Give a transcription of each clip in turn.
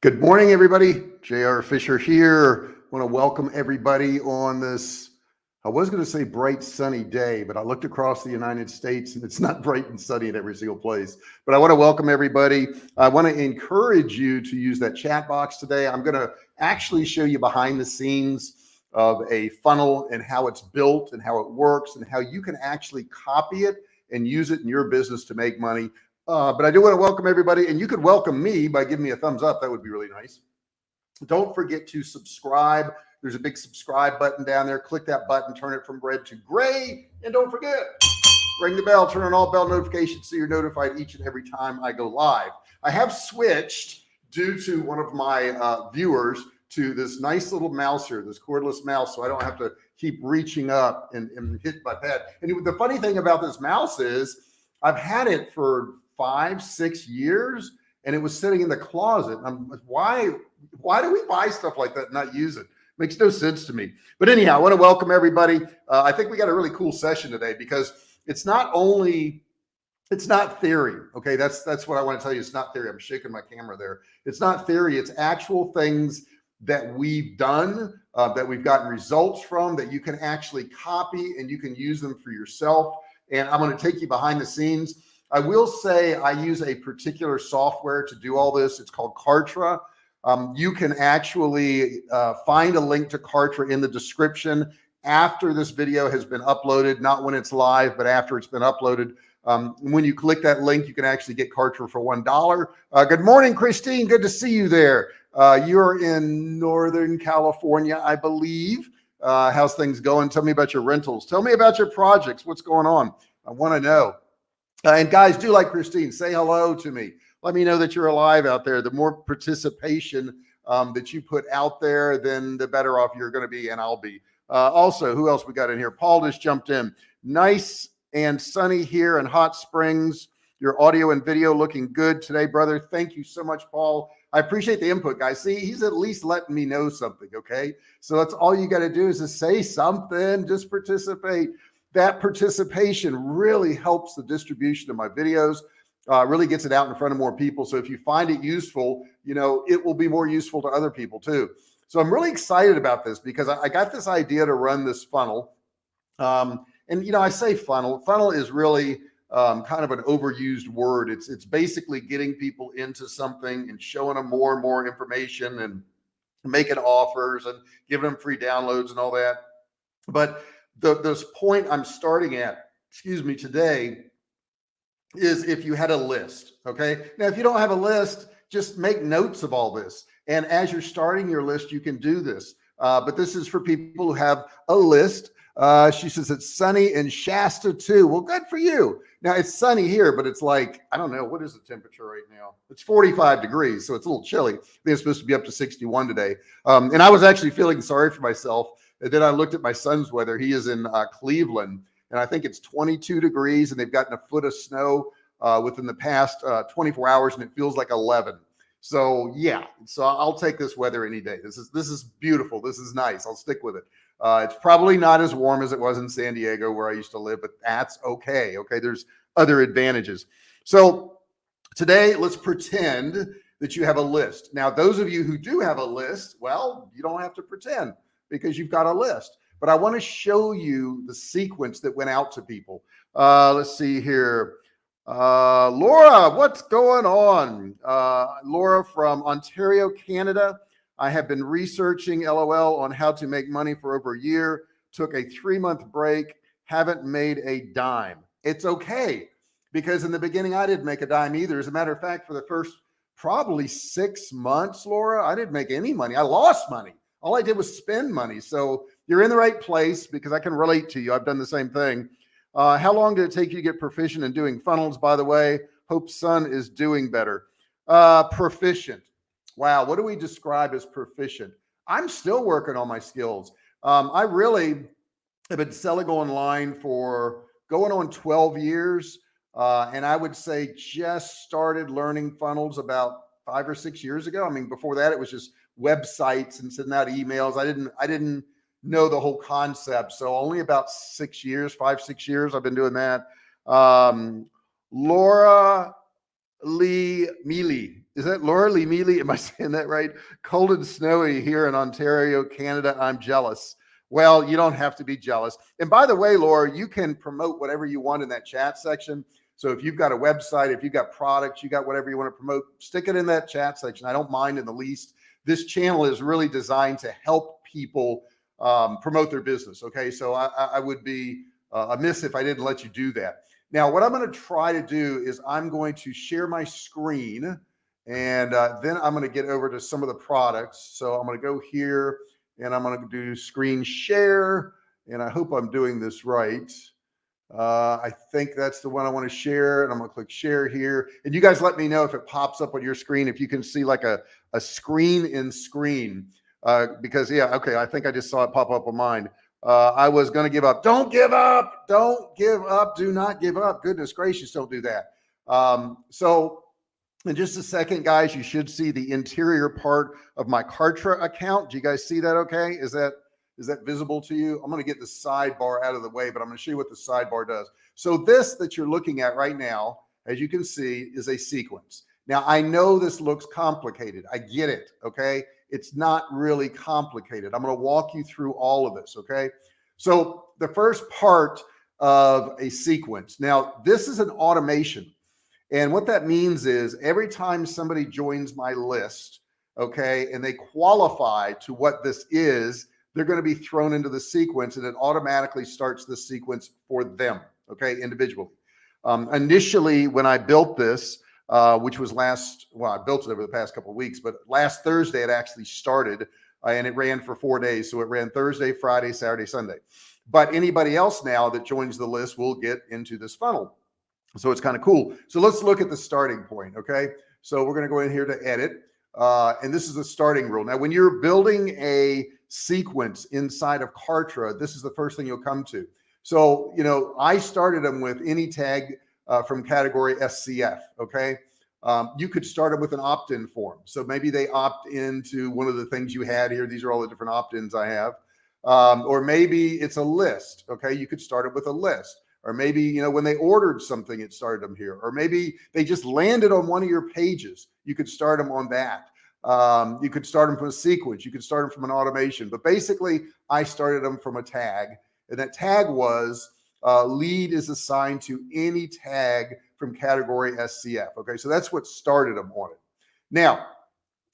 Good morning, everybody. JR Fisher here. Want to welcome everybody on this. I was going to say bright sunny day, but I looked across the United States and it's not bright and sunny in every single place. But I want to welcome everybody. I want to encourage you to use that chat box today. I'm going to actually show you behind the scenes of a funnel and how it's built and how it works and how you can actually copy it and use it in your business to make money. Uh, but I do want to welcome everybody and you could welcome me by giving me a thumbs up. That would be really nice. Don't forget to subscribe. There's a big subscribe button down there. Click that button, turn it from red to gray. And don't forget, ring the bell, turn on all bell notifications so you're notified each and every time I go live. I have switched due to one of my uh, viewers to this nice little mouse here, this cordless mouse. So I don't have to keep reaching up and, and hit my pad. And the funny thing about this mouse is I've had it for five, six years and it was sitting in the closet. I'm why, why do we buy stuff like that and not use it? Makes no sense to me. But anyhow, I want to welcome everybody. Uh, I think we got a really cool session today because it's not only it's not theory. Okay. That's, that's what I want to tell you. It's not theory. I'm shaking my camera there. It's not theory. It's actual things that we've done, uh, that we've gotten results from that you can actually copy and you can use them for yourself. And I'm going to take you behind the scenes. I will say I use a particular software to do all this. It's called Kartra. Um, you can actually uh, find a link to Kartra in the description after this video has been uploaded, not when it's live, but after it's been uploaded. Um, when you click that link, you can actually get Kartra for $1. Uh, good morning, Christine. Good to see you there. Uh, you're in Northern California, I believe. Uh, how's things going? Tell me about your rentals. Tell me about your projects. What's going on? I want to know. Uh, and guys, do like Christine, say hello to me. Let me know that you're alive out there. The more participation um, that you put out there, then the better off you're going to be, and I'll be. Uh, also, who else we got in here? Paul just jumped in. Nice and sunny here in Hot Springs. Your audio and video looking good today, brother. Thank you so much, Paul. I appreciate the input, guys. See, he's at least letting me know something. Okay. So that's all you got to do is just say something, just participate that participation really helps the distribution of my videos, uh, really gets it out in front of more people. So if you find it useful, you know, it will be more useful to other people too. So I'm really excited about this because I, I got this idea to run this funnel. Um, and, you know, I say funnel, funnel is really um, kind of an overused word. It's, it's basically getting people into something and showing them more and more information and making offers and giving them free downloads and all that. But the this point I'm starting at, excuse me, today is if you had a list. Okay. Now, if you don't have a list, just make notes of all this. And as you're starting your list, you can do this. Uh, but this is for people who have a list. Uh, she says it's sunny in Shasta too. Well, good for you. Now it's sunny here, but it's like, I don't know, what is the temperature right now? It's 45 degrees. So it's a little chilly. I think it's supposed to be up to 61 today. Um, and I was actually feeling sorry for myself and then I looked at my son's weather. He is in uh, Cleveland, and I think it's 22 degrees, and they've gotten a foot of snow uh, within the past uh, 24 hours, and it feels like 11. So yeah, so I'll take this weather any day. This is this is beautiful. This is nice. I'll stick with it. Uh, it's probably not as warm as it was in San Diego where I used to live, but that's okay. Okay, there's other advantages. So today, let's pretend that you have a list. Now, those of you who do have a list, well, you don't have to pretend because you've got a list. But I want to show you the sequence that went out to people. Uh, let's see here. Uh, Laura, what's going on? Uh, Laura from Ontario, Canada. I have been researching LOL on how to make money for over a year. Took a three month break. Haven't made a dime. It's okay because in the beginning I didn't make a dime either. As a matter of fact, for the first probably six months, Laura, I didn't make any money. I lost money all I did was spend money. So you're in the right place because I can relate to you. I've done the same thing. Uh, how long did it take you to get proficient in doing funnels? By the way, Hope Son is doing better. Uh, proficient. Wow. What do we describe as proficient? I'm still working on my skills. Um, I really have been selling online for going on 12 years. Uh, and I would say just started learning funnels about five or six years ago. I mean, before that, it was just websites and sending out emails. I didn't, I didn't know the whole concept. So only about six years, five, six years, I've been doing that. Um, Laura Lee Mealy is that Laura Lee Mealy? Am I saying that right? Cold and snowy here in Ontario, Canada. I'm jealous. Well, you don't have to be jealous. And by the way, Laura, you can promote whatever you want in that chat section. So if you've got a website, if you've got products, you got whatever you want to promote, stick it in that chat section. I don't mind in the least. This channel is really designed to help people um, promote their business. Okay. So I, I would be uh, amiss if I didn't let you do that. Now, what I'm going to try to do is I'm going to share my screen and uh, then I'm going to get over to some of the products. So I'm going to go here and I'm going to do screen share. And I hope I'm doing this right. Uh, I think that's the one I want to share and I'm going to click share here. And you guys let me know if it pops up on your screen, if you can see like a, a screen in screen. Uh, because yeah, okay, I think I just saw it pop up on mine. Uh, I was going to give up. Don't give up. Don't give up. Do not give up. Goodness gracious, don't do that. Um, so in just a second, guys, you should see the interior part of my Kartra account. Do you guys see that okay? Is that is that visible to you? I'm going to get the sidebar out of the way, but I'm going to show you what the sidebar does. So this that you're looking at right now, as you can see, is a sequence. Now, I know this looks complicated. I get it, okay? It's not really complicated. I'm going to walk you through all of this, okay? So the first part of a sequence. Now, this is an automation. And what that means is every time somebody joins my list, okay, and they qualify to what this is, they're going to be thrown into the sequence and it automatically starts the sequence for them, okay, individually. Um, initially, when I built this, uh, which was last, well, I built it over the past couple of weeks, but last Thursday it actually started uh, and it ran for four days. So it ran Thursday, Friday, Saturday, Sunday. But anybody else now that joins the list will get into this funnel. So it's kind of cool. So let's look at the starting point. Okay. So we're going to go in here to edit. Uh, and this is the starting rule. Now, when you're building a sequence inside of Kartra, this is the first thing you'll come to. So, you know, I started them with any tag uh, from category SCF. Okay. Um, you could start them with an opt-in form. So maybe they opt into one of the things you had here. These are all the different opt-ins I have. Um, or maybe it's a list. Okay. You could start it with a list or maybe, you know, when they ordered something, it started them here, or maybe they just landed on one of your pages. You could start them on that. Um, you could start them from a sequence. You could start them from an automation, but basically I started them from a tag and that tag was uh, lead is assigned to any tag from category SCF. Okay. So that's what started them on it. Now,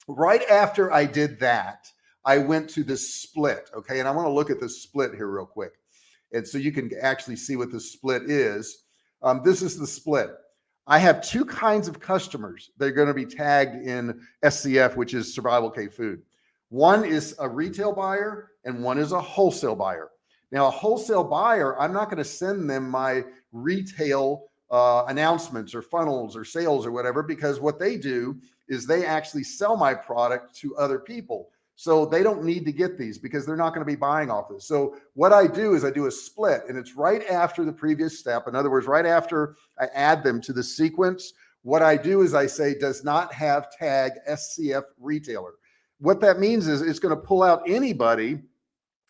right after I did that, I went to the split. Okay. And I want to look at the split here real quick. And so you can actually see what the split is. Um, this is the split. I have two kinds of customers. They're going to be tagged in SCF, which is survival Cave food. One is a retail buyer and one is a wholesale buyer. Now, a wholesale buyer, I'm not going to send them my retail uh, announcements or funnels or sales or whatever, because what they do is they actually sell my product to other people. So they don't need to get these because they're not going to be buying off this. So what I do is I do a split and it's right after the previous step. In other words, right after I add them to the sequence, what I do is I say does not have tag SCF retailer. What that means is it's going to pull out anybody,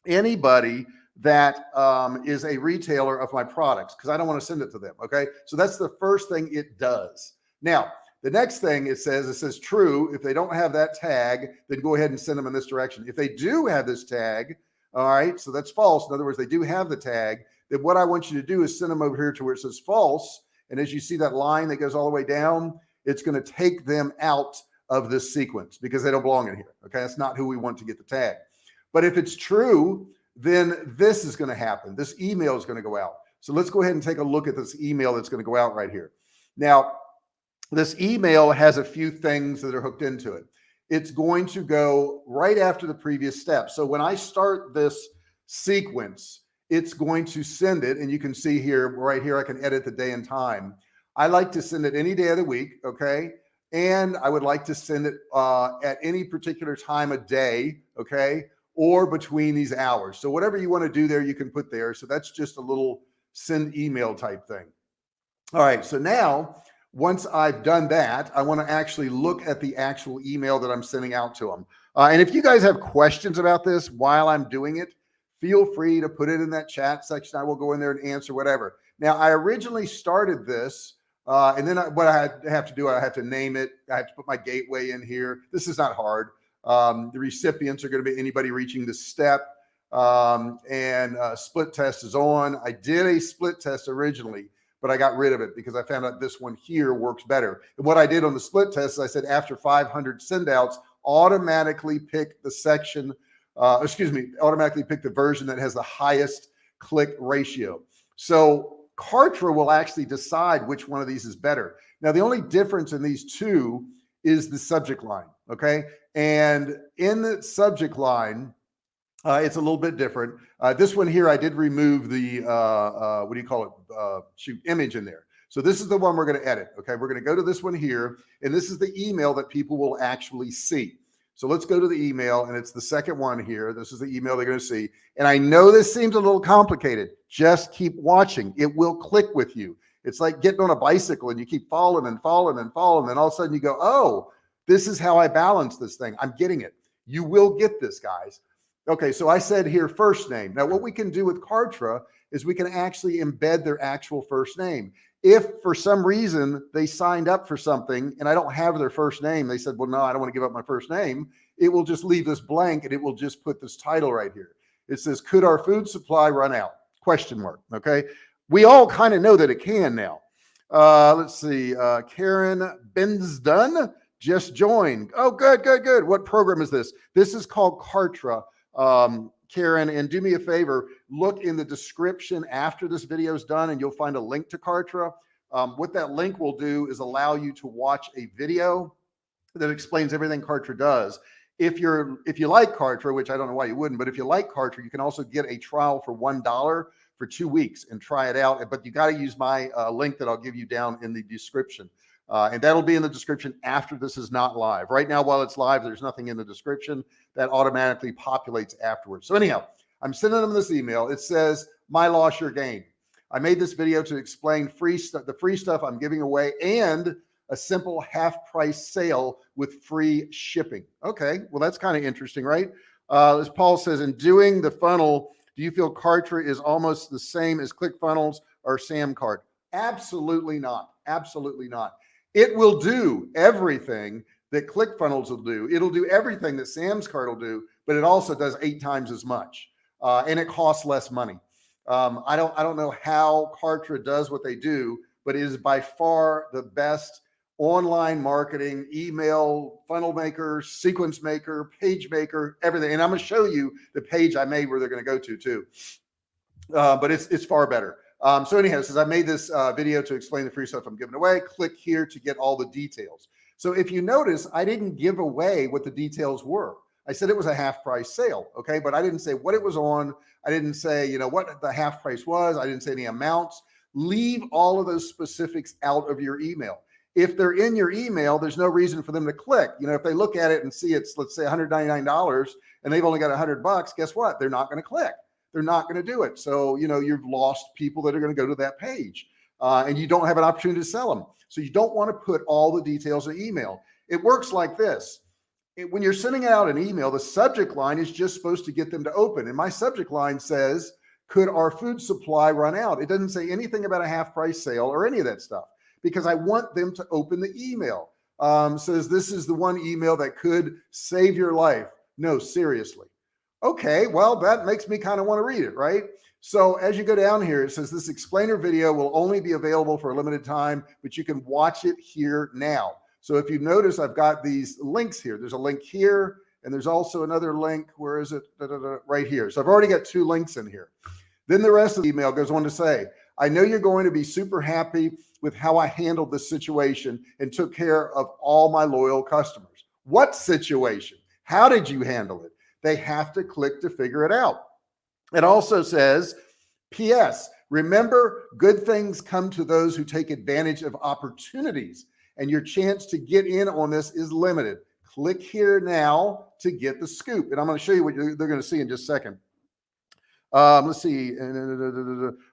anybody that um, is a retailer of my products because I don't want to send it to them. Okay. So that's the first thing it does. Now, the next thing it says, it says true. If they don't have that tag, then go ahead and send them in this direction. If they do have this tag, all right, so that's false. In other words, they do have the tag. Then what I want you to do is send them over here to where it says false. And as you see that line that goes all the way down, it's going to take them out of this sequence because they don't belong in here. Okay. That's not who we want to get the tag. But if it's true, then this is going to happen. This email is going to go out. So let's go ahead and take a look at this email that's going to go out right here. Now, this email has a few things that are hooked into it. It's going to go right after the previous step. So when I start this sequence, it's going to send it. And you can see here, right here, I can edit the day and time. I like to send it any day of the week. Okay. And I would like to send it uh, at any particular time of day. Okay. Or between these hours. So whatever you want to do there, you can put there. So that's just a little send email type thing. All right. So now once I've done that, I want to actually look at the actual email that I'm sending out to them. Uh, and if you guys have questions about this while I'm doing it, feel free to put it in that chat section. I will go in there and answer whatever. Now, I originally started this Uh, and then I, what I have to do, I have to name it. I have to put my gateway in here. This is not hard. Um, the recipients are going to be anybody reaching this step. Um, and uh, split test is on. I did a split test originally, but I got rid of it because I found out this one here works better. And what I did on the split test, is I said after 500 send outs, automatically pick the section, uh, excuse me, automatically pick the version that has the highest click ratio. So Kartra will actually decide which one of these is better. Now, the only difference in these two is the subject line. Okay. And in the subject line, uh, it's a little bit different. Uh, this one here, I did remove the, uh, uh what do you call it? Uh, shoot image in there. So this is the one we're going to edit. Okay. We're going to go to this one here, and this is the email that people will actually see. So let's go to the email and it's the second one here. This is the email they're going to see. And I know this seems a little complicated. Just keep watching. It will click with you. It's like getting on a bicycle and you keep falling and falling and falling. And all of a sudden you go, oh, this is how I balance this thing. I'm getting it. You will get this, guys. Okay, so I said here first name. Now, what we can do with Kartra is we can actually embed their actual first name. If for some reason they signed up for something and I don't have their first name, they said, well, no, I don't want to give up my first name. It will just leave this blank and it will just put this title right here. It says, could our food supply run out? Question mark. Okay. We all kind of know that it can now. Uh, let's see. Uh, Karen Bensdun just joined. Oh, good, good, good. What program is this? This is called Kartra. Um, Karen, and do me a favor, look in the description after this video is done and you'll find a link to Kartra. Um, what that link will do is allow you to watch a video that explains everything Kartra does. If you're, if you like Kartra, which I don't know why you wouldn't, but if you like Kartra, you can also get a trial for $1 for two weeks and try it out. But you got to use my uh, link that I'll give you down in the description. Uh, and that'll be in the description after this is not live. Right now, while it's live, there's nothing in the description that automatically populates afterwards. So anyhow, I'm sending them this email. It says, my loss, your gain. I made this video to explain free the free stuff I'm giving away and a simple half price sale with free shipping. Okay. Well, that's kind of interesting, right? Uh, as Paul says, in doing the funnel, do you feel Kartra is almost the same as ClickFunnels or Samcart? Absolutely not. Absolutely not. It will do everything that ClickFunnels will do. It'll do everything that Samcart will do, but it also does eight times as much, uh, and it costs less money. Um, I don't I don't know how Kartra does what they do, but it is by far the best online marketing, email, funnel maker, sequence maker, page maker, everything. And I'm going to show you the page I made where they're going to go to too. Uh, but it's it's far better. Um, so anyhow, since I made this uh, video to explain the free stuff I'm giving away, click here to get all the details. So if you notice, I didn't give away what the details were. I said it was a half price sale. Okay. But I didn't say what it was on. I didn't say, you know, what the half price was. I didn't say any amounts. Leave all of those specifics out of your email. If they're in your email, there's no reason for them to click. You know, if they look at it and see it's, let's say $199 and they've only got a hundred bucks, guess what? They're not going to click they're not going to do it. So, you know, you've lost people that are going to go to that page uh, and you don't have an opportunity to sell them. So you don't want to put all the details in email. It works like this. It, when you're sending out an email, the subject line is just supposed to get them to open. And my subject line says, could our food supply run out? It doesn't say anything about a half price sale or any of that stuff because I want them to open the email. Um, says this is the one email that could save your life. No, seriously okay, well, that makes me kind of want to read it, right? So as you go down here, it says this explainer video will only be available for a limited time, but you can watch it here now. So if you notice, I've got these links here. There's a link here, and there's also another link. Where is it? Da, da, da, right here. So I've already got two links in here. Then the rest of the email goes on to say, I know you're going to be super happy with how I handled this situation and took care of all my loyal customers. What situation? How did you handle it? They have to click to figure it out. It also says, P.S. Remember, good things come to those who take advantage of opportunities, and your chance to get in on this is limited. Click here now to get the scoop. And I'm going to show you what they're going to see in just a second. Um, let's see.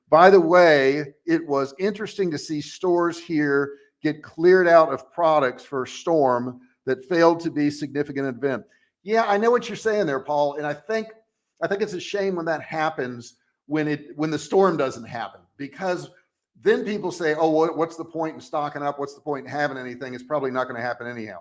By the way, it was interesting to see stores here get cleared out of products for a storm that failed to be significant event. Yeah, I know what you're saying there, Paul. And I think, I think it's a shame when that happens when it, when the storm doesn't happen because then people say, oh, what's the point in stocking up? What's the point in having anything? It's probably not going to happen anyhow.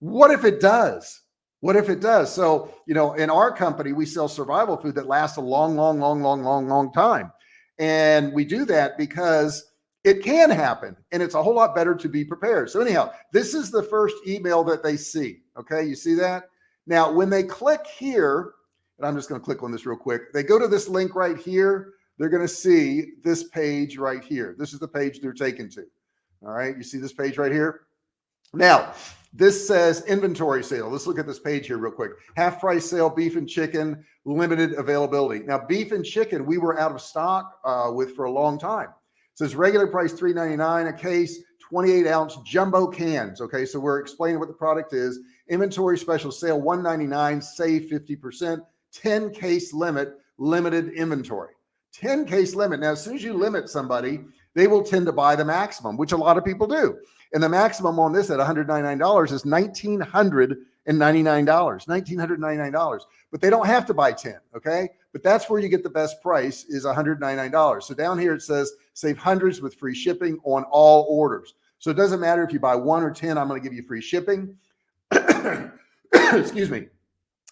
What if it does? What if it does? So, you know, in our company, we sell survival food that lasts a long, long, long, long, long, long time. And we do that because it can happen and it's a whole lot better to be prepared. So anyhow, this is the first email that they see. Okay. You see that now when they click here, and I'm just going to click on this real quick. They go to this link right here. They're going to see this page right here. This is the page they're taken to. All right. You see this page right here. Now, this says inventory sale. Let's look at this page here real quick. Half price sale, beef and chicken, limited availability. Now, beef and chicken, we were out of stock uh, with for a long time. It says regular price $3.99 a case, 28 ounce jumbo cans. Okay, so we're explaining what the product is. Inventory special sale 199, save 50%, 10 case limit, limited inventory. 10 case limit. Now, as soon as you limit somebody, they will tend to buy the maximum, which a lot of people do. And the maximum on this at $199 is $1,999, $1,999, but they don't have to buy 10. Okay. But that's where you get the best price is $199. So down here, it says save hundreds with free shipping on all orders. So it doesn't matter if you buy one or 10, I'm going to give you free shipping. Excuse me.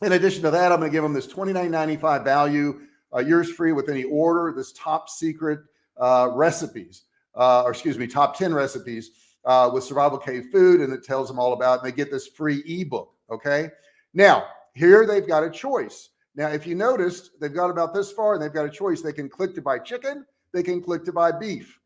In addition to that, I'm going to give them this $29.95 value, uh, yours free with any order, this top secret uh, recipes, uh, or excuse me, top 10 recipes uh, with Survival Cave Food, and it tells them all about, and they get this free ebook. Okay. Now, here they've got a choice. Now, if you noticed, they've got about this far and they've got a choice. They can click to buy chicken, they can click to buy beef.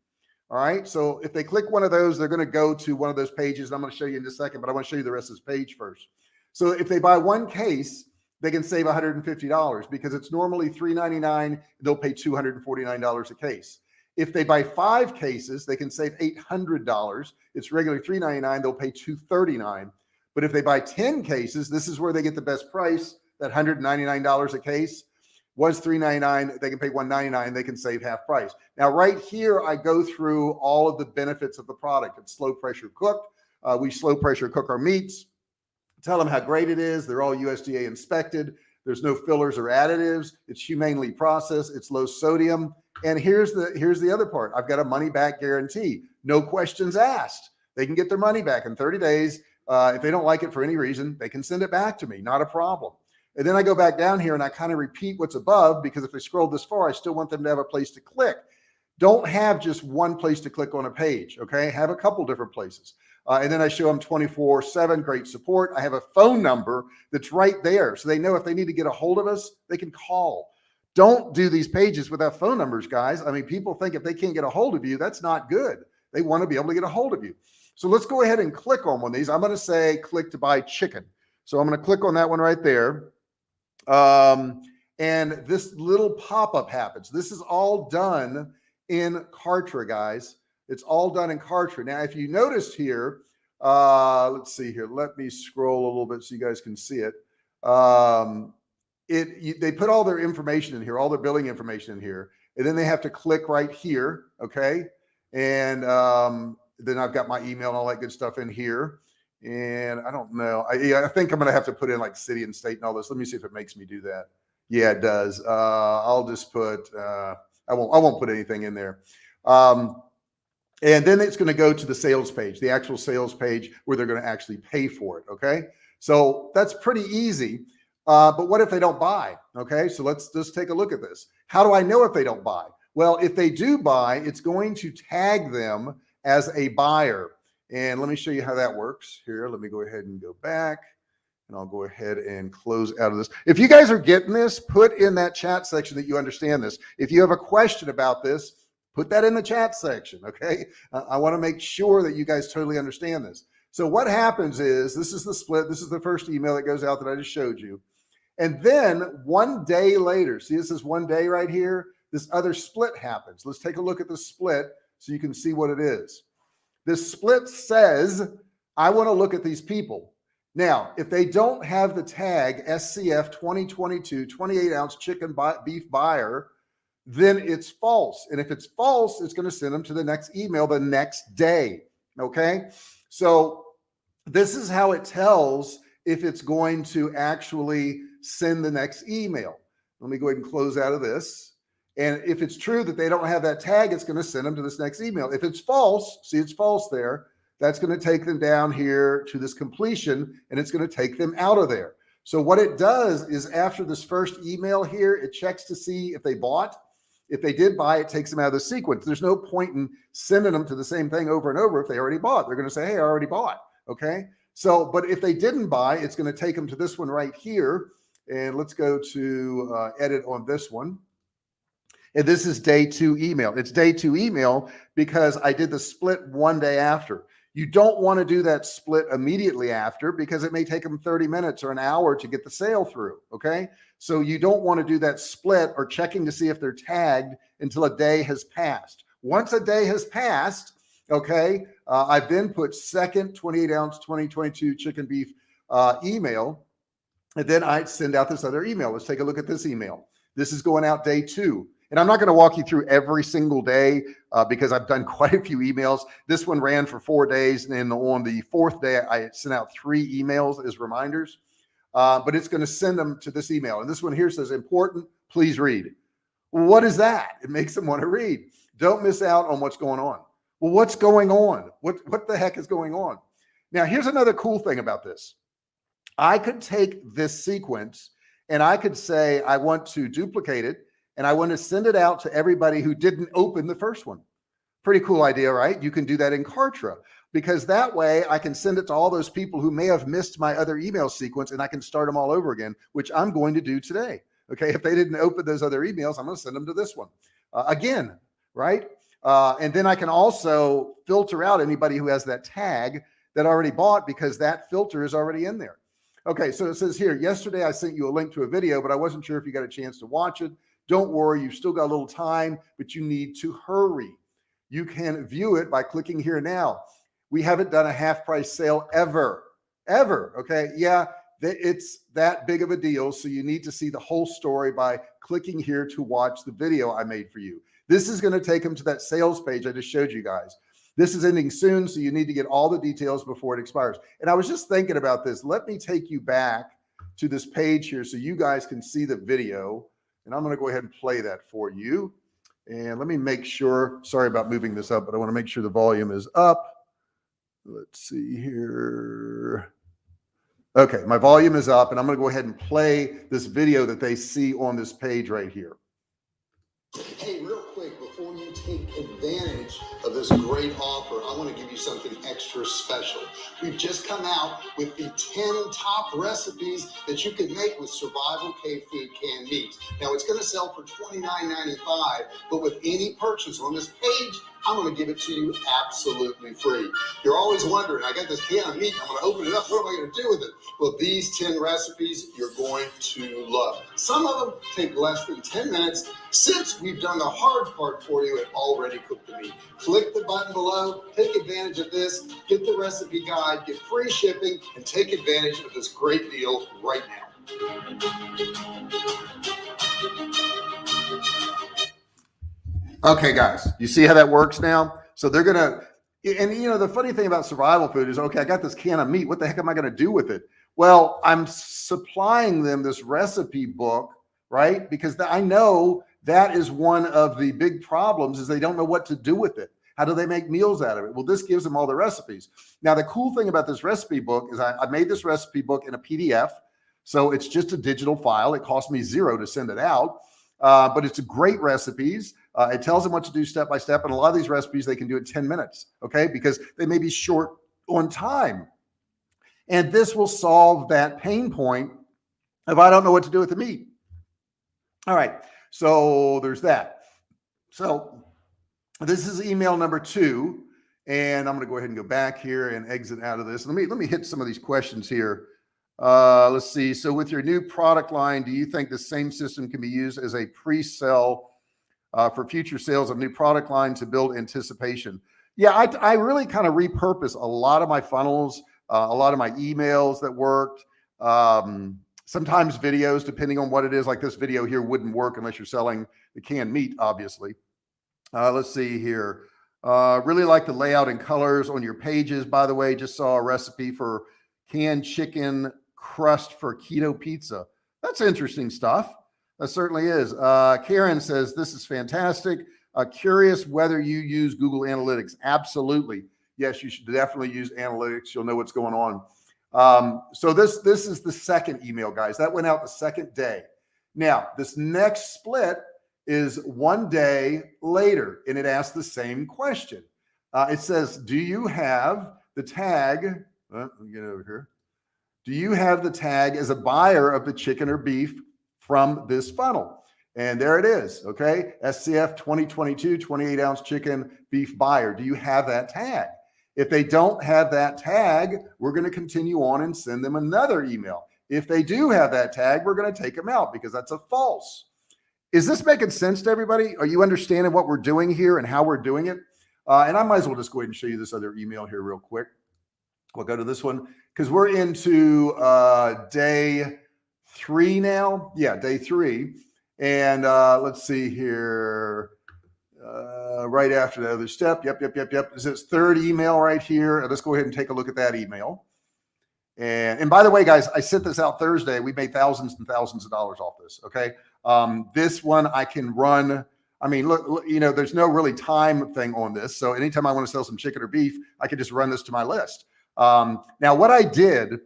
All right. So if they click one of those, they're going to go to one of those pages. And I'm going to show you in a second, but I want to show you the rest of this page first. So if they buy one case, they can save $150 because it's normally $3.99. They'll pay $249 a case. If they buy five cases, they can save $800. It's regularly 399. They'll pay 239. But if they buy 10 cases, this is where they get the best price. That $199 a case was 399. They can pay 199. They can save half price. Now, right here, I go through all of the benefits of the product. It's slow pressure cooked. Uh, we slow pressure cook our meats, tell them how great it is. They're all USDA inspected. There's no fillers or additives. It's humanely processed. It's low sodium. And here's the here's the other part. I've got a money back guarantee. No questions asked. They can get their money back in 30 days. Uh, if they don't like it for any reason, they can send it back to me. Not a problem. And then I go back down here and I kind of repeat what's above because if they scroll this far, I still want them to have a place to click. Don't have just one place to click on a page. Okay. Have a couple different places. Uh, and then I show them 24 seven, great support. I have a phone number that's right there. So they know if they need to get a hold of us, they can call. Don't do these pages without phone numbers, guys. I mean, people think if they can't get a hold of you, that's not good. They want to be able to get a hold of you. So let's go ahead and click on one of these. I'm going to say click to buy chicken. So I'm going to click on that one right there. Um, and this little pop-up happens. This is all done in Kartra, guys. It's all done in Kartra. Now, if you noticed here, uh, let's see here. Let me scroll a little bit so you guys can see it. Um, it you, they put all their information in here, all their billing information in here, and then they have to click right here. Okay. And um, then I've got my email and all that good stuff in here. And I don't know. I, I think I'm going to have to put in like city and state and all this. Let me see if it makes me do that. Yeah, it does. Uh, I'll just put, uh, I won't, I won't put anything in there. Um, and then it's going to go to the sales page, the actual sales page where they're going to actually pay for it. Okay. So that's pretty easy. Uh, but what if they don't buy? Okay. So let's just take a look at this. How do I know if they don't buy? Well, if they do buy, it's going to tag them as a buyer. And let me show you how that works here. Let me go ahead and go back and I'll go ahead and close out of this. If you guys are getting this, put in that chat section that you understand this. If you have a question about this, put that in the chat section. Okay. I want to make sure that you guys totally understand this. So what happens is this is the split. This is the first email that goes out that I just showed you. And then one day later, see, this is one day right here. This other split happens. Let's take a look at the split so you can see what it is. This split says, I want to look at these people. Now, if they don't have the tag SCF 2022 28 ounce chicken beef buyer, then it's false. And if it's false, it's going to send them to the next email the next day. Okay. So this is how it tells if it's going to actually send the next email. Let me go ahead and close out of this. And if it's true that they don't have that tag, it's going to send them to this next email. If it's false, see it's false there, that's going to take them down here to this completion and it's going to take them out of there. So what it does is after this first email here, it checks to see if they bought. If they did buy, it takes them out of the sequence. There's no point in sending them to the same thing over and over if they already bought. They're going to say, hey, I already bought. Okay. So, but if they didn't buy, it's going to take them to this one right here. And let's go to uh, edit on this one. And this is day two email. It's day two email because I did the split one day after. You don't want to do that split immediately after because it may take them 30 minutes or an hour to get the sale through. Okay. So you don't want to do that split or checking to see if they're tagged until a day has passed. Once a day has passed, okay, uh, I've then put second 28 ounce 2022 chicken beef uh, email. And then I send out this other email. Let's take a look at this email. This is going out day two. And I'm not going to walk you through every single day uh, because I've done quite a few emails. This one ran for four days. And then on the fourth day, I sent out three emails as reminders, uh, but it's going to send them to this email. And this one here says important, please read. what is that? It makes them want to read. Don't miss out on what's going on. Well, what's going on? What, what the heck is going on? Now, here's another cool thing about this. I could take this sequence and I could say, I want to duplicate it and I want to send it out to everybody who didn't open the first one. Pretty cool idea, right? You can do that in Kartra because that way I can send it to all those people who may have missed my other email sequence and I can start them all over again, which I'm going to do today. Okay. If they didn't open those other emails, I'm going to send them to this one uh, again. Right. Uh, and then I can also filter out anybody who has that tag that already bought because that filter is already in there. Okay. So it says here, yesterday I sent you a link to a video, but I wasn't sure if you got a chance to watch it. Don't worry, you've still got a little time, but you need to hurry. You can view it by clicking here now. We haven't done a half price sale ever, ever. Okay. Yeah, it's that big of a deal. So you need to see the whole story by clicking here to watch the video I made for you. This is going to take them to that sales page I just showed you guys. This is ending soon. So you need to get all the details before it expires. And I was just thinking about this. Let me take you back to this page here so you guys can see the video and I'm going to go ahead and play that for you. And let me make sure, sorry about moving this up, but I want to make sure the volume is up. Let's see here. Okay, my volume is up and I'm going to go ahead and play this video that they see on this page right here. Hey, real quick, before you take advantage of this great offer, I want to give you something extra special. We've just come out with the 10 top recipes that you can make with Survival Cave Food canned meats. Now, it's going to sell for $29.95, but with any purchase on this page, I'm going to give it to you absolutely free. You're always wondering, I got this can of meat, I'm going to open it up. What am I going to do with it? Well, these 10 recipes you're going to love. Some of them take less than 10 minutes. Since we've done the hard part for you and already cooked the meat, click the button below, take advantage of this, get the recipe guide, get free shipping, and take advantage of this great deal right now. Okay, guys, you see how that works now? So they're going to, and you know, the funny thing about survival food is, okay, I got this can of meat. What the heck am I going to do with it? Well, I'm supplying them this recipe book, right? Because I know that is one of the big problems is they don't know what to do with it. How do they make meals out of it? Well, this gives them all the recipes. Now, the cool thing about this recipe book is I, I made this recipe book in a PDF. So it's just a digital file. It cost me zero to send it out. Uh, but it's great recipes. Uh, it tells them what to do step by step. And a lot of these recipes, they can do it 10 minutes. Okay. Because they may be short on time. And this will solve that pain point if I don't know what to do with the meat. All right. So there's that. So this is email number two. And I'm going to go ahead and go back here and exit out of this. Let me, let me hit some of these questions here. Uh, let's see. So with your new product line, do you think the same system can be used as a pre-sell uh, for future sales of new product line to build anticipation? Yeah, I, I really kind of repurpose a lot of my funnels, uh, a lot of my emails that worked. Um, sometimes videos, depending on what it is, like this video here wouldn't work unless you're selling the canned meat, obviously. Uh, let's see here. Uh, really like the layout and colors on your pages. By the way, just saw a recipe for canned chicken crust for keto pizza. That's interesting stuff. That certainly is. Uh, Karen says, this is fantastic. Uh, curious whether you use Google Analytics. Absolutely. Yes, you should definitely use analytics. You'll know what's going on. Um, so this, this is the second email, guys. That went out the second day. Now, this next split is one day later, and it asks the same question. Uh, it says, do you have the tag? Uh, let me get over here. Do you have the tag as a buyer of the chicken or beef from this funnel? And there it is. Okay. SCF 2022, 28 ounce chicken beef buyer. Do you have that tag? If they don't have that tag, we're going to continue on and send them another email. If they do have that tag, we're going to take them out because that's a false. Is this making sense to everybody? Are you understanding what we're doing here and how we're doing it? Uh, and I might as well just go ahead and show you this other email here real quick. We'll go to this one because we're into uh, day three now. Yeah, day three. And uh, let's see here. Uh, right after the other step. Yep, yep, yep, yep. Is this is third email right here. Let's go ahead and take a look at that email. And, and by the way, guys, I sent this out Thursday. We made thousands and thousands of dollars off this. Okay. Um, this one I can run. I mean, look, look, you know, there's no really time thing on this. So anytime I want to sell some chicken or beef, I could just run this to my list. Um, now what I did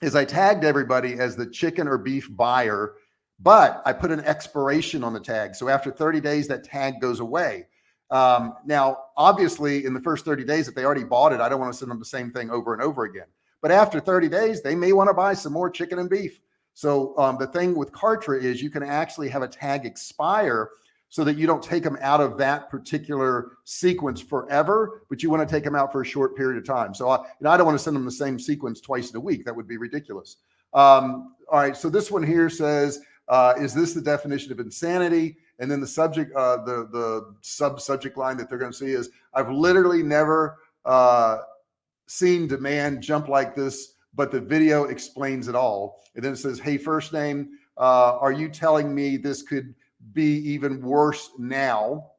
is I tagged everybody as the chicken or beef buyer, but I put an expiration on the tag. So after 30 days, that tag goes away. Um, now, obviously in the first 30 days, if they already bought it, I don't want to send them the same thing over and over again. But after 30 days, they may want to buy some more chicken and beef. So um, the thing with Kartra is you can actually have a tag expire so that you don't take them out of that particular sequence forever, but you want to take them out for a short period of time. So I, know, I don't want to send them the same sequence twice in a week. That would be ridiculous. Um, all right. So this one here says, uh, is this the definition of insanity? And then the subject, uh, the, the sub subject line that they're going to see is, I've literally never uh, seen demand jump like this, but the video explains it all. And then it says, Hey, first name, uh, are you telling me this could be even worse now.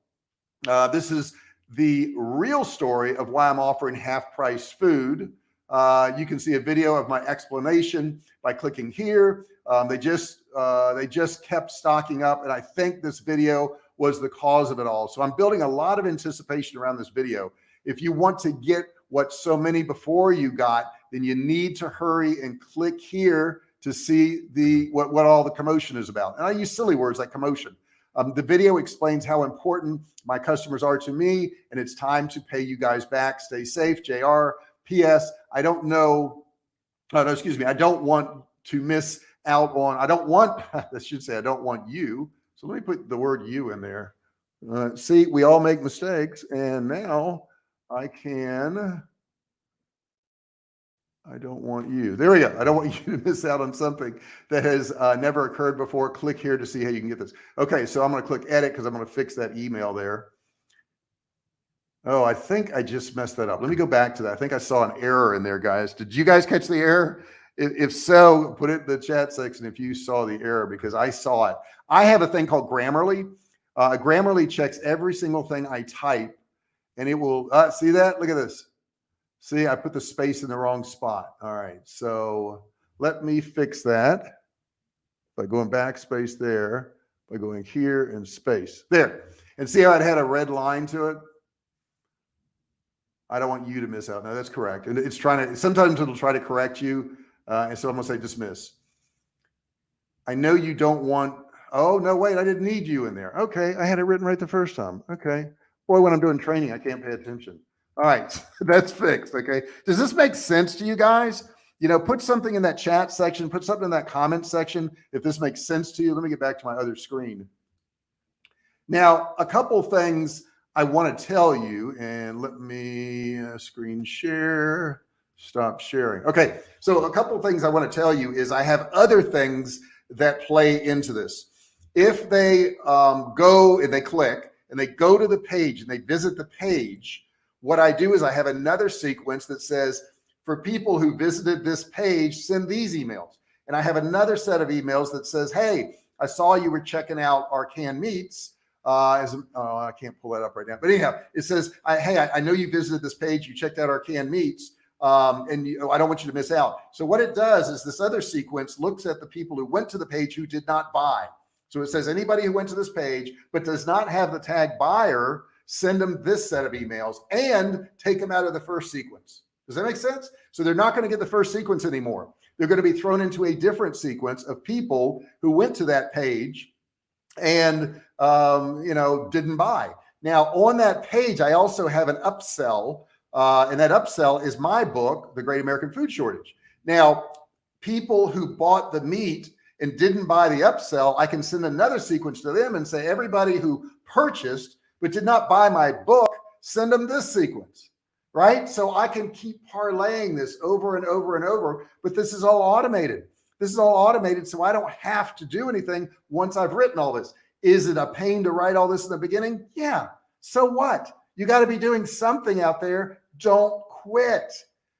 Uh, this is the real story of why I'm offering half price food. Uh, you can see a video of my explanation by clicking here. Um, they just uh, they just kept stocking up, and I think this video was the cause of it all. So I'm building a lot of anticipation around this video. If you want to get what so many before you got, then you need to hurry and click here to see the what, what all the commotion is about. And I use silly words like commotion. Um, the video explains how important my customers are to me, and it's time to pay you guys back. Stay safe, JR. P.S. I don't know. Oh, no, excuse me. I don't want to miss out on. I don't want. I should say I don't want you. So let me put the word you in there. Uh, see, we all make mistakes, and now I can I don't want you. There we go. I don't want you to miss out on something that has uh, never occurred before. Click here to see how you can get this. Okay, so I'm going to click edit because I'm going to fix that email there. Oh, I think I just messed that up. Let me go back to that. I think I saw an error in there, guys. Did you guys catch the error? If, if so, put it in the chat section if you saw the error because I saw it. I have a thing called Grammarly. Uh, Grammarly checks every single thing I type and it will uh, see that. Look at this. See, I put the space in the wrong spot. All right. So let me fix that by going backspace there, by going here and space there. And see how it had a red line to it? I don't want you to miss out. No, that's correct. And it's trying to, sometimes it'll try to correct you. Uh, and so I'm to say dismiss. I know you don't want, oh, no, wait, I didn't need you in there. Okay. I had it written right the first time. Okay. Boy, when I'm doing training, I can't pay attention. All right, that's fixed. Okay. Does this make sense to you guys? You know, put something in that chat section, put something in that comment section. If this makes sense to you, let me get back to my other screen. Now, a couple things I want to tell you, and let me uh, screen share, stop sharing. Okay. So a couple things I want to tell you is I have other things that play into this. If they um, go and they click and they go to the page and they visit the page, what I do is I have another sequence that says, for people who visited this page, send these emails. And I have another set of emails that says, hey, I saw you were checking out our canned meats. Uh, as oh, I can't pull that up right now, but anyhow, it says, I, hey, I, I, know you visited this page, you checked out our canned meats, um, and you, I don't want you to miss out. So what it does is this other sequence looks at the people who went to the page who did not buy. So it says anybody who went to this page, but does not have the tag buyer, send them this set of emails and take them out of the first sequence. Does that make sense? So they're not going to get the first sequence anymore. They're going to be thrown into a different sequence of people who went to that page and, um, you know, didn't buy. Now on that page, I also have an upsell uh, and that upsell is my book, The Great American Food Shortage. Now, people who bought the meat and didn't buy the upsell, I can send another sequence to them and say, everybody who purchased but did not buy my book, send them this sequence, right? So I can keep parlaying this over and over and over, but this is all automated. This is all automated. So I don't have to do anything once I've written all this. Is it a pain to write all this in the beginning? Yeah. So what? You got to be doing something out there. Don't quit.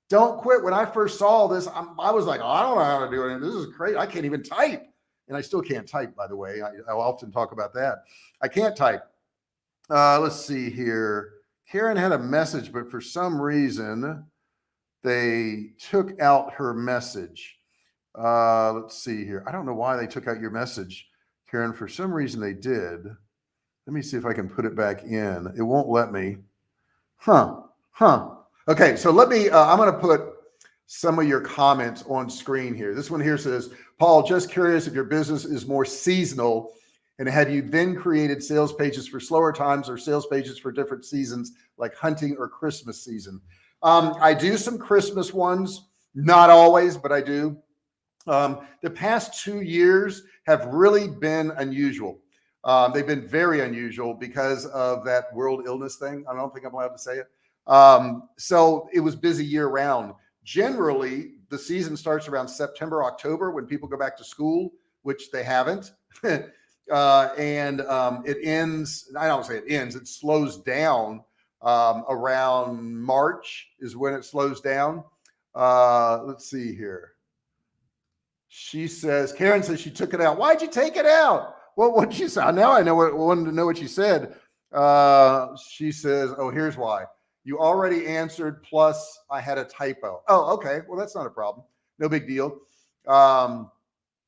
Don't quit. When I first saw this, I'm, i was like, oh, I don't know how to do it. This is great. I can't even type. And I still can't type, by the way. I, I'll often talk about that. I can't type. Uh, let's see here. Karen had a message, but for some reason they took out her message. Uh, let's see here. I don't know why they took out your message, Karen. For some reason they did. Let me see if I can put it back in. It won't let me. Huh. Huh. Okay. So let me, uh, I'm going to put some of your comments on screen here. This one here says, Paul, just curious if your business is more seasonal and have you then created sales pages for slower times or sales pages for different seasons like hunting or Christmas season? Um, I do some Christmas ones, not always, but I do. Um, the past two years have really been unusual. Um, they've been very unusual because of that world illness thing. I don't think I'm allowed to say it. Um, so it was busy year round. Generally, the season starts around September, October when people go back to school, which they haven't. uh, and um, it ends. I don't say it ends. It slows down um, around March is when it slows down. Uh, let's see here. She says, Karen says she took it out. Why'd you take it out? Well, what she said. Now I know what wanted to know what she said. Uh, she says, "Oh, here's why. You already answered. Plus, I had a typo. Oh, okay. Well, that's not a problem. No big deal. Um,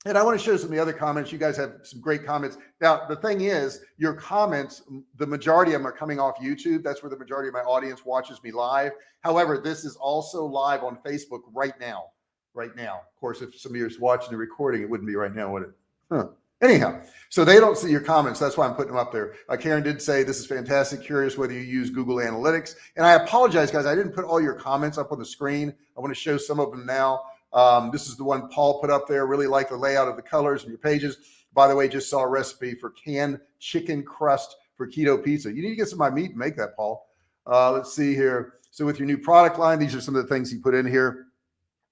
and I want to show some of the other comments. You guys have some great comments. Now, the thing is, your comments, the majority of them are coming off YouTube. That's where the majority of my audience watches me live. However, this is also live on Facebook right now. Right now. Of course, if some of you are watching the recording, it wouldn't be right now, would it? Huh. Anyhow, so they don't see your comments. That's why I'm putting them up there. Uh, Karen did say this is fantastic. Curious whether you use Google Analytics. And I apologize, guys. I didn't put all your comments up on the screen. I want to show some of them now. Um, this is the one Paul put up there. Really like the layout of the colors and your pages. By the way, just saw a recipe for canned chicken crust for keto pizza. You need to get some of my meat and make that, Paul. Uh, let's see here. So with your new product line, these are some of the things he put in here.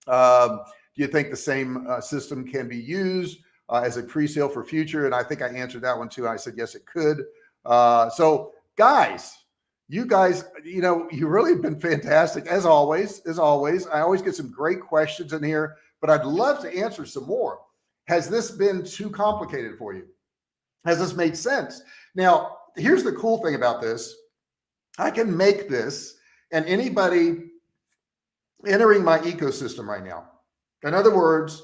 Um, do you think the same uh, system can be used uh, as a pre-sale for future? And I think I answered that one too. I said, yes, it could. Uh, so guys, you guys, you know, you really have been fantastic as always, as always. I always get some great questions in here, but I'd love to answer some more. Has this been too complicated for you? Has this made sense? Now, here's the cool thing about this. I can make this and anybody entering my ecosystem right now. In other words,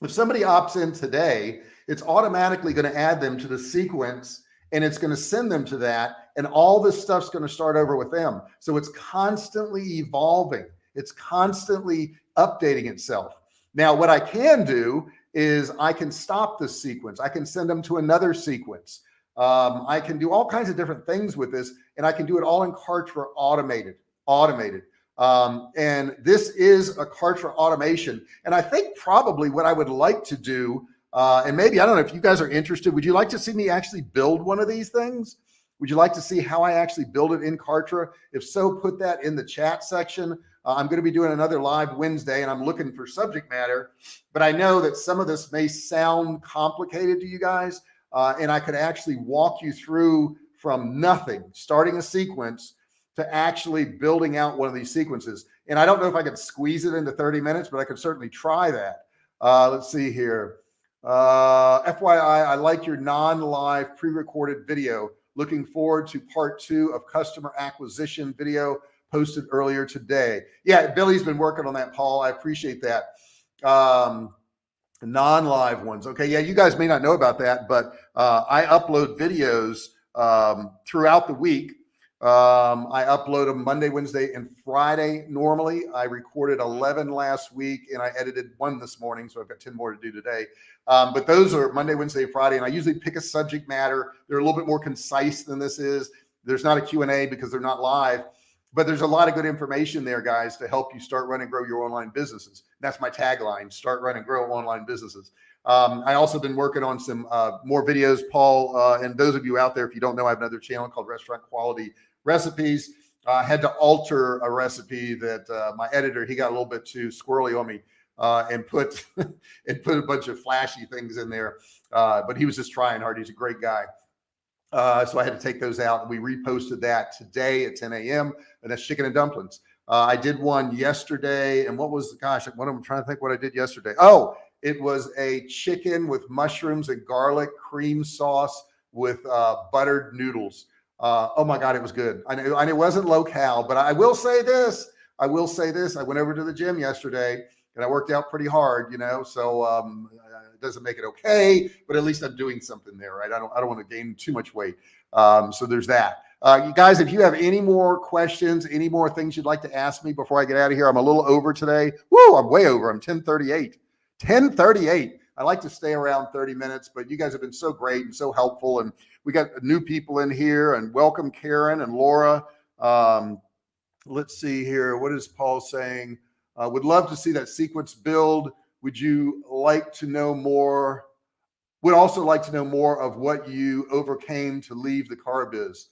if somebody opts in today, it's automatically going to add them to the sequence and it's going to send them to that and all this stuff's going to start over with them. So it's constantly evolving. It's constantly updating itself. Now, what I can do is I can stop this sequence. I can send them to another sequence. Um, I can do all kinds of different things with this and I can do it all in Kartra automated, automated. Um, and this is a Kartra automation. And I think probably what I would like to do, uh, and maybe, I don't know if you guys are interested, would you like to see me actually build one of these things? Would you like to see how I actually build it in Kartra? If so, put that in the chat section. Uh, I'm going to be doing another live Wednesday and I'm looking for subject matter, but I know that some of this may sound complicated to you guys. Uh, and I could actually walk you through from nothing, starting a sequence to actually building out one of these sequences. And I don't know if I could squeeze it into 30 minutes, but I could certainly try that. Uh, let's see here. Uh, FYI, I like your non-live pre-recorded video. Looking forward to part two of customer acquisition video posted earlier today. Yeah, Billy's been working on that, Paul. I appreciate that. Um, non-live ones. Okay, yeah, you guys may not know about that, but uh, I upload videos um, throughout the week. Um, I upload them Monday, Wednesday, and Friday. Normally, I recorded 11 last week and I edited one this morning, so I've got 10 more to do today. Um, but those are Monday, Wednesday, Friday, and I usually pick a subject matter. They're a little bit more concise than this is. There's not a Q&A because they're not live, but there's a lot of good information there, guys, to help you start, run, and grow your online businesses. That's my tagline: start, run, and grow online businesses. Um, I also been working on some uh, more videos, Paul, uh, and those of you out there, if you don't know, I have another channel called Restaurant Quality Recipes. I had to alter a recipe that uh, my editor he got a little bit too squirrely on me uh, and put and put a bunch of flashy things in there. Uh, but he was just trying hard. He's a great guy. So I had to take those out and we reposted that today at 10 a.m. and that's chicken and dumplings. Uh, I did one yesterday and what was, the gosh, what I'm trying to think what I did yesterday. Oh, it was a chicken with mushrooms and garlic cream sauce with uh, buttered noodles. Uh, oh my God, it was good. I know, and it wasn't low cal, but I will say this, I will say this. I went over to the gym yesterday and I worked out pretty hard, you know, so um, it doesn't make it okay, but at least I'm doing something there, right? I don't, I don't want to gain too much weight. Um, so there's that. Uh, you guys, if you have any more questions, any more things you'd like to ask me before I get out of here, I'm a little over today. Woo, I'm way over. I'm 1038, 1038. I like to stay around 30 minutes, but you guys have been so great and so helpful. And we got new people in here and welcome Karen and Laura. Um, let's see here. What is Paul saying? Uh, would love to see that sequence build. Would you like to know more? Would also like to know more of what you overcame to leave the car biz.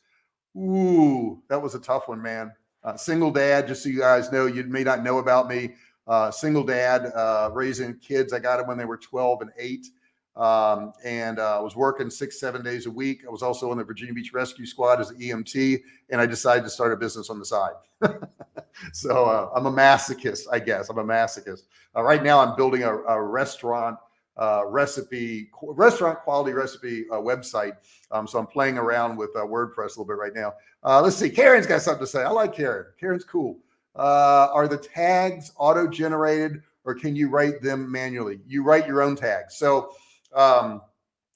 Ooh, that was a tough one, man. Uh, single dad, just so you guys know, you may not know about me. Uh, single dad, uh, raising kids. I got them when they were 12 and eight. Um, and I uh, was working six, seven days a week. I was also on the Virginia Beach Rescue Squad as an EMT, and I decided to start a business on the side. so uh, I'm a masochist, I guess. I'm a masochist. Uh, right now, I'm building a, a restaurant uh, recipe, restaurant quality recipe uh, website. Um, so I'm playing around with uh, WordPress a little bit right now. let's see. Karen's got something to say. I like Karen. Karen's cool. Are the tags auto generated or can you write them manually? You write your own tags. So um,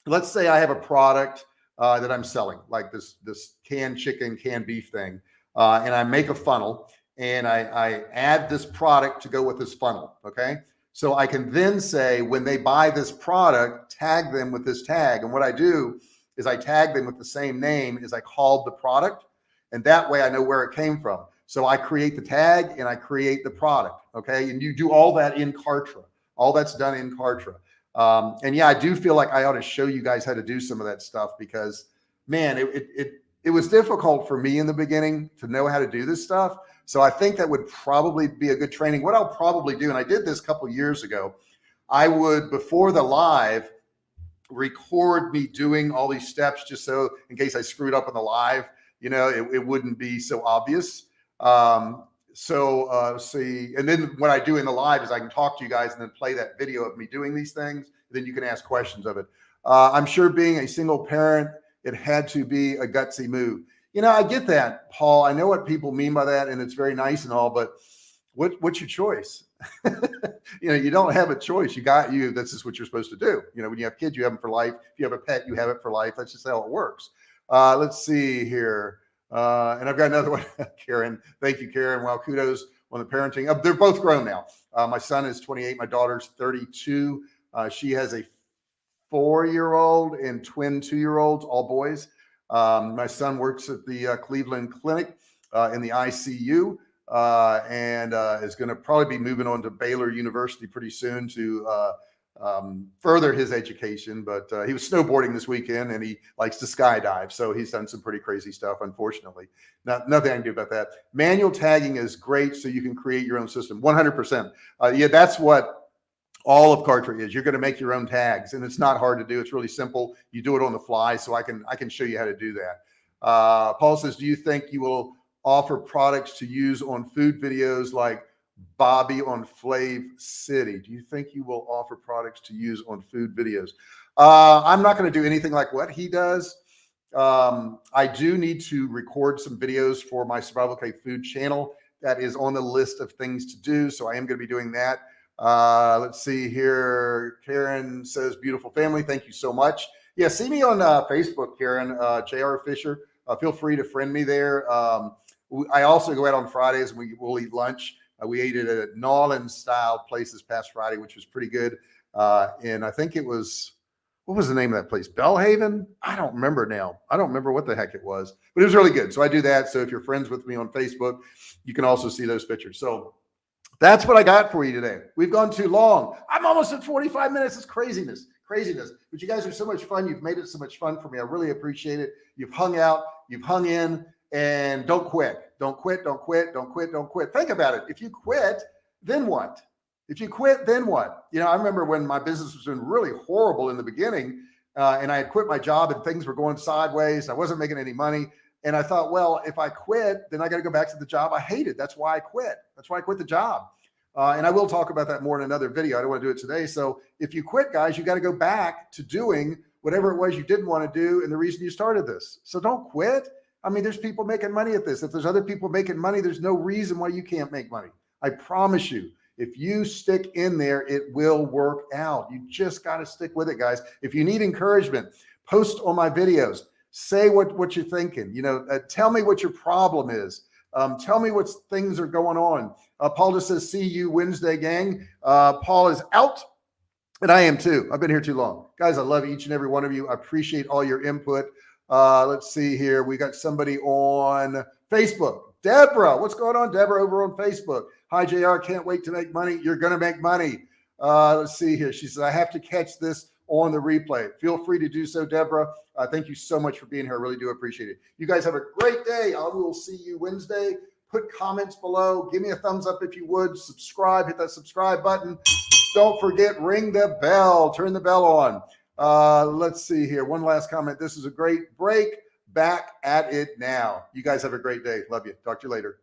let's say I have a product uh, that I'm selling, like this this canned chicken, canned beef thing, uh, and I make a funnel and I, I add this product to go with this funnel. Okay, so I can then say when they buy this product, tag them with this tag, and what I do is I tag them with the same name as I called the product, and that way I know where it came from. So I create the tag and I create the product. Okay, and you do all that in Kartra. All that's done in Kartra. Um, and yeah, I do feel like I ought to show you guys how to do some of that stuff because man, it, it, it, it was difficult for me in the beginning to know how to do this stuff. So I think that would probably be a good training. What I'll probably do, and I did this a couple years ago, I would before the live record me doing all these steps just so in case I screwed up on the live, you know, it, it wouldn't be so obvious. Um, so uh, see, and then what I do in the live is I can talk to you guys and then play that video of me doing these things. Then you can ask questions of it. Uh, I'm sure being a single parent, it had to be a gutsy move. You know, I get that, Paul. I know what people mean by that, and it's very nice and all, but what what's your choice? you know, you don't have a choice. You got you. This is what you're supposed to do. You know, when you have kids, you have them for life. If you have a pet, you have it for life. That's just how it works. Uh, let's see here. Uh, and I've got another one, Karen. Thank you, Karen. Well, kudos on the parenting. Uh, they're both grown now. Uh, my son is 28. My daughter's 32. Uh, she has a four-year-old and twin two-year-olds, all boys. Um, my son works at the uh, Cleveland Clinic uh, in the ICU uh, and uh is going to probably be moving on to Baylor University pretty soon to um, further his education. But uh, he was snowboarding this weekend and he likes to skydive. So he's done some pretty crazy stuff, unfortunately. Not, nothing I can do about that. Manual tagging is great so you can create your own system 100%. Uh, yeah, that's what all of Kartra is. You're going to make your own tags and it's not hard to do. It's really simple. You do it on the fly. So I can, I can show you how to do that. Uh, Paul says, do you think you will offer products to use on food videos like Bobby on Flav City. Do you think you will offer products to use on food videos? Uh, I'm not going to do anything like what he does. Um, I do need to record some videos for my Survival Cave Food channel. That is on the list of things to do. So I am going to be doing that. Uh, let's see here. Karen says, beautiful family. Thank you so much. Yeah, see me on uh, Facebook, Karen, uh, JR Fisher. Uh, feel free to friend me there. Um, I also go out on Fridays and we will eat lunch. Uh, we ate it at a New style place this past Friday, which was pretty good. Uh, and I think it was, what was the name of that place? Bellhaven? I don't remember now. I don't remember what the heck it was, but it was really good. So I do that. So if you're friends with me on Facebook, you can also see those pictures. So that's what I got for you today. We've gone too long. I'm almost at 45 minutes. It's craziness, craziness. But you guys are so much fun. You've made it so much fun for me. I really appreciate it. You've hung out, you've hung in, and don't quit. Don't quit. Don't quit. Don't quit. Don't quit. Think about it. If you quit, then what? If you quit, then what? You know, I remember when my business was doing really horrible in the beginning, uh, and I had quit my job and things were going sideways. I wasn't making any money. And I thought, well, if I quit, then I got to go back to the job I hated. That's why I quit. That's why I quit the job. Uh, and I will talk about that more in another video. I don't want to do it today. So if you quit, guys, you got to go back to doing whatever it was you didn't want to do and the reason you started this. So don't quit. I mean, there's people making money at this. If there's other people making money, there's no reason why you can't make money. I promise you, if you stick in there, it will work out. You just got to stick with it, guys. If you need encouragement, post on my videos, say what, what you're thinking, you know, uh, tell me what your problem is. Um, tell me what things are going on. Uh, Paul just says, see you Wednesday gang. Uh, Paul is out and I am too. I've been here too long. Guys, I love each and every one of you. I appreciate all your input. Uh, let's see here. We got somebody on Facebook. Deborah, what's going on, Deborah, over on Facebook? Hi, JR. Can't wait to make money. You're going to make money. Uh, let's see here. She says, I have to catch this on the replay. Feel free to do so, Deborah. Uh, thank you so much for being here. I really do appreciate it. You guys have a great day. I will see you Wednesday. Put comments below. Give me a thumbs up if you would. Subscribe. Hit that subscribe button. Don't forget, ring the bell. Turn the bell on. Uh, let's see here. One last comment. This is a great break. Back at it now. You guys have a great day. Love you. Talk to you later.